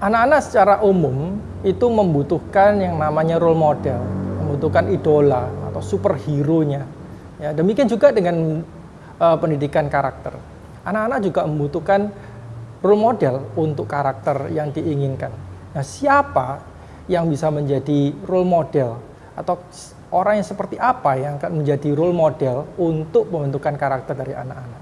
Anak-anak secara umum itu membutuhkan yang namanya role model, membutuhkan idola atau superhero-nya. Ya, demikian juga dengan uh, pendidikan karakter. Anak-anak juga membutuhkan role model untuk karakter yang diinginkan. Nah, siapa yang bisa menjadi role model atau orang yang seperti apa yang akan menjadi role model untuk pembentukan karakter dari anak-anak?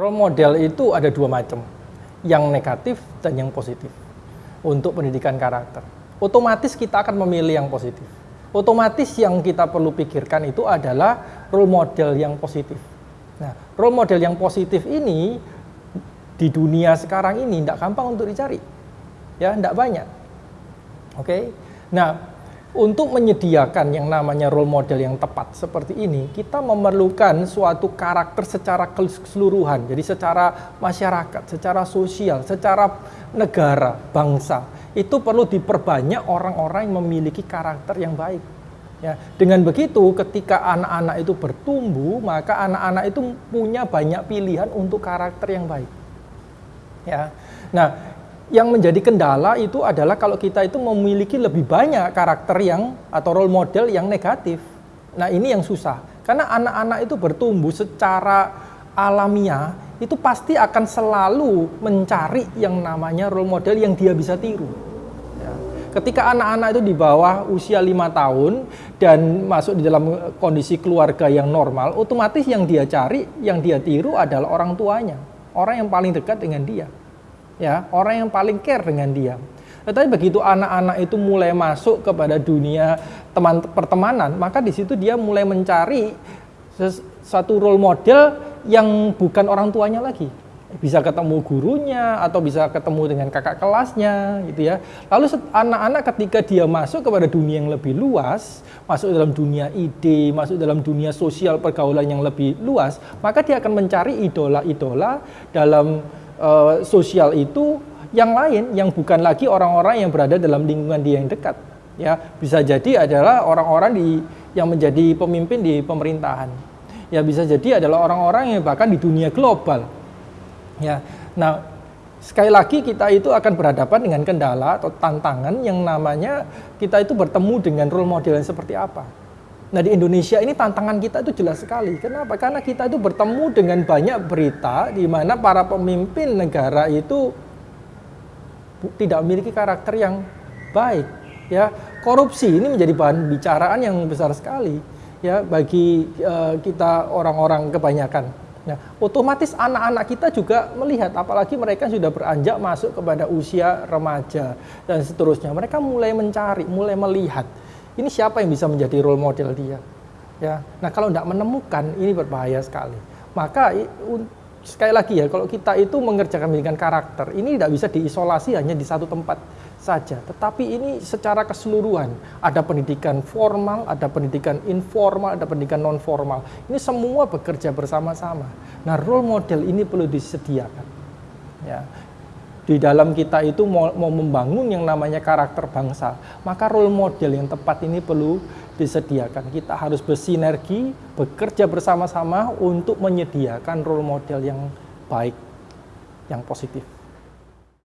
Role model itu ada dua macam, yang negatif dan yang positif untuk pendidikan karakter. Otomatis kita akan memilih yang positif. Otomatis yang kita perlu pikirkan itu adalah role model yang positif. Nah, role model yang positif ini di dunia sekarang ini tidak gampang untuk dicari, ya, tidak banyak. Oke, okay? nah untuk menyediakan yang namanya role model yang tepat seperti ini, kita memerlukan suatu karakter secara keseluruhan. Jadi secara masyarakat, secara sosial, secara negara, bangsa. Itu perlu diperbanyak orang-orang yang memiliki karakter yang baik. Ya, dengan begitu ketika anak-anak itu bertumbuh, maka anak-anak itu punya banyak pilihan untuk karakter yang baik. Ya. Nah, yang menjadi kendala itu adalah kalau kita itu memiliki lebih banyak karakter yang atau role model yang negatif. Nah ini yang susah, karena anak-anak itu bertumbuh secara alamiah, itu pasti akan selalu mencari yang namanya role model yang dia bisa tiru. Ya. Ketika anak-anak itu di bawah usia lima tahun dan masuk di dalam kondisi keluarga yang normal, otomatis yang dia cari, yang dia tiru adalah orang tuanya, orang yang paling dekat dengan dia ya orang yang paling care dengan dia. Tetapi begitu anak-anak itu mulai masuk kepada dunia teman pertemanan, maka di situ dia mulai mencari satu role model yang bukan orang tuanya lagi. Bisa ketemu gurunya atau bisa ketemu dengan kakak kelasnya gitu ya. Lalu anak-anak ketika dia masuk kepada dunia yang lebih luas, masuk dalam dunia ide, masuk dalam dunia sosial pergaulan yang lebih luas, maka dia akan mencari idola-idola dalam uh, sosial itu yang lain yang bukan lagi orang-orang yang berada dalam lingkungan dia yang dekat. Ya bisa jadi adalah orang-orang di yang menjadi pemimpin di pemerintahan. Ya bisa jadi adalah orang-orang yang bahkan di dunia global. Ya nah sekali lagi kita itu akan berhadapan dengan kendala atau tantangan yang namanya kita itu bertemu dengan role model yang seperti apa Nah di Indonesia ini tantangan kita itu jelas sekali. Kenapa? Karena kita itu bertemu dengan banyak berita di mana para pemimpin negara itu tidak memiliki karakter yang baik. Ya, korupsi ini menjadi bahan bicaraan yang besar sekali ya bagi uh, kita orang-orang kebanyakan. Nah, otomatis anak-anak kita juga melihat, apalagi mereka sudah beranjak masuk kepada usia remaja dan seterusnya. Mereka mulai mencari, mulai melihat ini siapa yang bisa menjadi role model dia? Ya. Nah kalau tidak menemukan ini berbahaya sekali. Maka sekali lagi ya kalau kita itu mengerjakan pendidikan karakter ini tidak bisa diisolasi hanya di satu tempat saja. Tetapi ini secara keseluruhan ada pendidikan formal ada pendidikan informal ada pendidikan non formal ini semua bekerja bersama-sama. Nah role model ini perlu disediakan. Ya di dalam kita itu mau, mau membangun yang namanya karakter bangsa, maka role model yang tepat ini perlu disediakan. Kita harus bersinergi, bekerja bersama-sama untuk menyediakan role model yang baik, yang positif.